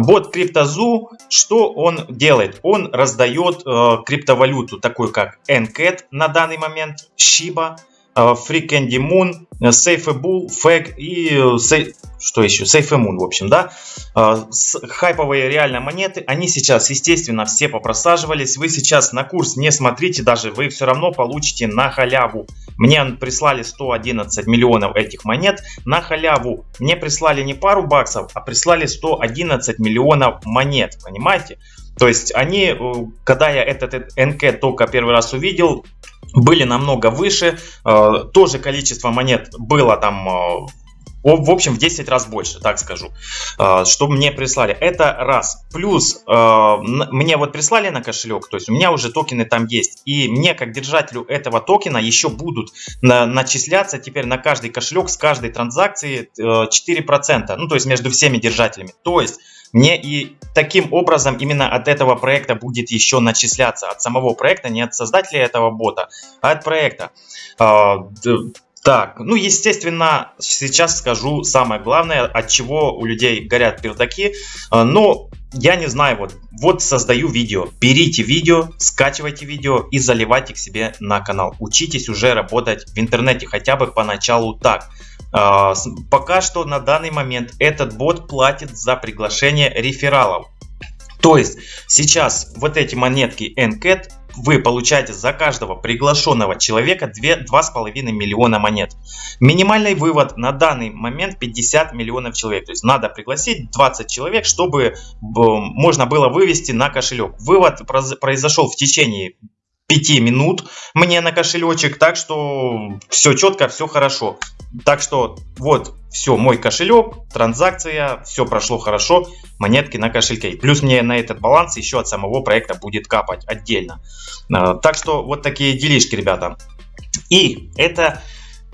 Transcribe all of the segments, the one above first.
Бот CryptoZoo, что он делает? Он раздает э, криптовалюту, такую как NCAT на данный момент, Shiba, Free Candy Moon, Safeable, Fag и э, что еще? Safe Moon, в общем, да. Э, хайповые реально монеты, они сейчас, естественно, все попросаживались. Вы сейчас на курс не смотрите даже, вы все равно получите на халяву мне прислали 111 миллионов этих монет на халяву. Мне прислали не пару баксов, а прислали 111 миллионов монет. Понимаете? То есть они, э, когда я этот НК только первый раз увидел, были намного выше. Э, тоже количество монет было там э, в общем, в 10 раз больше, так скажу, а, что мне прислали. Это раз. Плюс мне вот прислали на кошелек, то есть у меня уже токены там есть. И мне, как держателю этого токена, еще будут начисляться теперь на каждый кошелек с каждой транзакции 4%. Э, ну, то есть между всеми держателями. То есть мне и таким образом именно от этого проекта будет еще начисляться. От самого проекта, не от создателя этого бота, а от проекта. А, так, ну естественно, сейчас скажу самое главное, от чего у людей горят пердаки. А, но я не знаю, вот, вот создаю видео. Берите видео, скачивайте видео и заливайте к себе на канал. Учитесь уже работать в интернете, хотя бы поначалу так. А, пока что на данный момент этот бот платит за приглашение рефералов. То есть сейчас вот эти монетки NCAT вы получаете за каждого приглашенного человека 2,5 миллиона монет. Минимальный вывод на данный момент 50 миллионов человек. То есть надо пригласить 20 человек, чтобы можно было вывести на кошелек. Вывод произошел в течение 5 минут мне на кошелечек, так что все четко, все хорошо. Так что вот, все, мой кошелек, транзакция, все прошло хорошо, монетки на кошельке. Плюс мне на этот баланс еще от самого проекта будет капать отдельно. А, так что вот такие делишки, ребята. И это,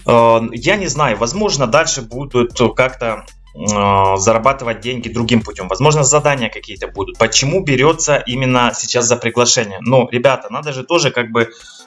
э, я не знаю, возможно дальше будут как-то зарабатывать деньги другим путем. Возможно, задания какие-то будут. Почему берется именно сейчас за приглашение? Ну, ребята, надо же тоже как бы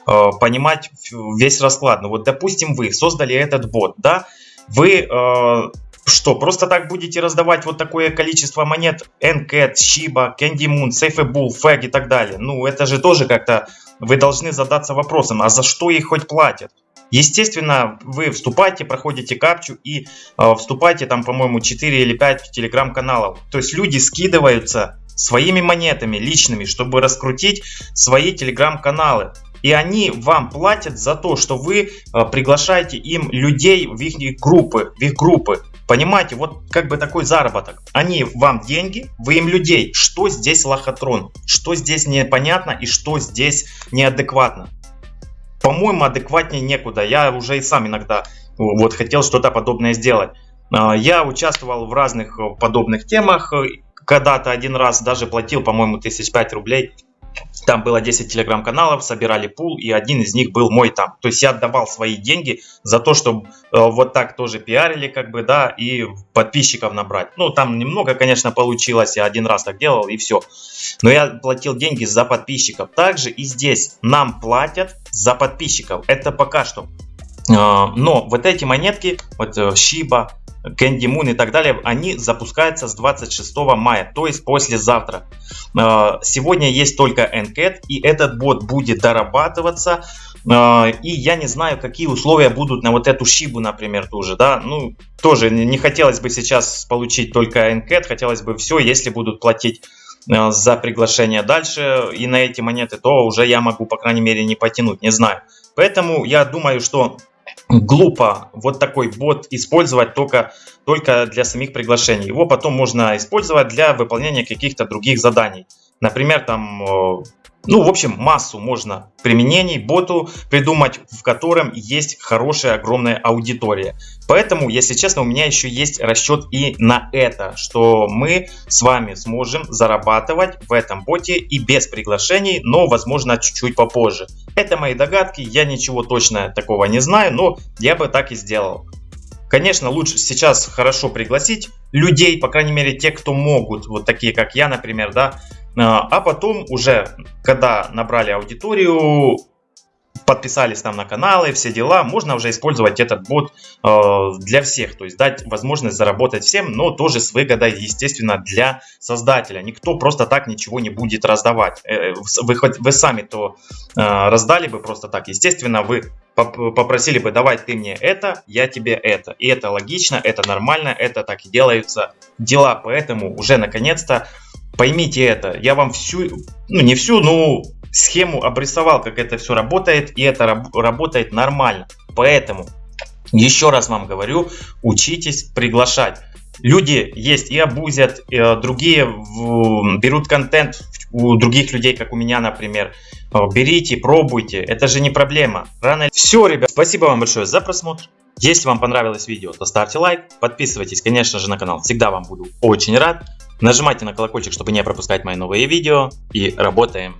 э, понимать весь расклад. Ну, вот, допустим, вы создали этот бот, да, вы э, что, просто так будете раздавать вот такое количество монет NCAT, Shiba, Candy Moon, Safeable, Fag и так далее? Ну, это же тоже как-то вы должны задаться вопросом, а за что их хоть платят? Естественно, вы вступаете, проходите капчу и э, вступаете там, по-моему, 4 или 5 телеграм-каналов. То есть люди скидываются своими монетами личными, чтобы раскрутить свои телеграм-каналы. И они вам платят за то, что вы э, приглашаете им людей в их группы, в их группы. Понимаете, вот как бы такой заработок. Они вам деньги, вы им людей. Что здесь лохотрон? Что здесь непонятно и что здесь неадекватно? По-моему, адекватнее некуда. Я уже и сам иногда вот хотел что-то подобное сделать. А, я участвовал в разных подобных темах. Когда-то один раз даже платил, по-моему, тысяч пять рублей там было 10 телеграм-каналов, собирали пул, и один из них был мой там. То есть я отдавал свои деньги за то, чтобы э, вот так тоже пиарили, как бы, да, и подписчиков набрать. Ну, там немного, конечно, получилось, я один раз так делал, и все. Но я платил деньги за подписчиков. Также и здесь нам платят за подписчиков. Это пока что. Э, но вот эти монетки, вот э, Shiba, Candy Moon и так далее, они запускаются с 26 мая, то есть послезавтра. А, сегодня есть только NCAT, и этот бот будет дорабатываться. И я не знаю, какие условия будут на вот эту шибу, например, тоже, да. Ну, тоже не хотелось бы сейчас получить только NCAT, хотелось бы все, если будут платить за приглашение дальше и на эти монеты, то уже я могу, по крайней мере, не потянуть, не знаю. Поэтому я думаю, что глупо вот такой бот использовать только, только для самих приглашений. Его потом можно использовать для выполнения каких-то других заданий. Например, там э, ну, в общем, массу можно применений боту придумать, в котором есть хорошая огромная аудитория. Поэтому, если честно, у меня еще есть расчет и на это, что мы с вами сможем зарабатывать в этом боте и без приглашений, но, возможно, чуть-чуть попозже. Это мои догадки, я ничего точно такого не знаю, но я бы так и сделал. Конечно, лучше сейчас хорошо пригласить людей, по крайней мере, те, кто могут, вот такие, как я, например, да, а, а потом уже, когда набрали аудиторию, подписались там на каналы, все дела, можно уже использовать этот бот э, для всех, то есть дать возможность заработать всем, но тоже с выгодой, естественно, для создателя. Никто просто так ничего не будет раздавать. Э, вы, вы сами то э, раздали бы просто так, естественно, вы попросили бы, давай ты мне это, я тебе это. И это логично, это нормально, это так и делаются дела. Поэтому уже наконец-то поймите это. Я вам всю, ну не всю, но схему обрисовал, как это все работает, и это раб работает нормально. Поэтому, еще раз вам говорю, учитесь приглашать. Люди есть и абузят, и, э, другие в, берут контент у других людей, как у меня, например. Э, берите, пробуйте, это же не проблема. Рано... Все, ребят, спасибо вам большое за просмотр. Если вам понравилось видео, то ставьте лайк, подписывайтесь, конечно же, на канал. Всегда вам буду очень рад. Нажимайте на колокольчик, чтобы не пропускать мои новые видео. И работаем.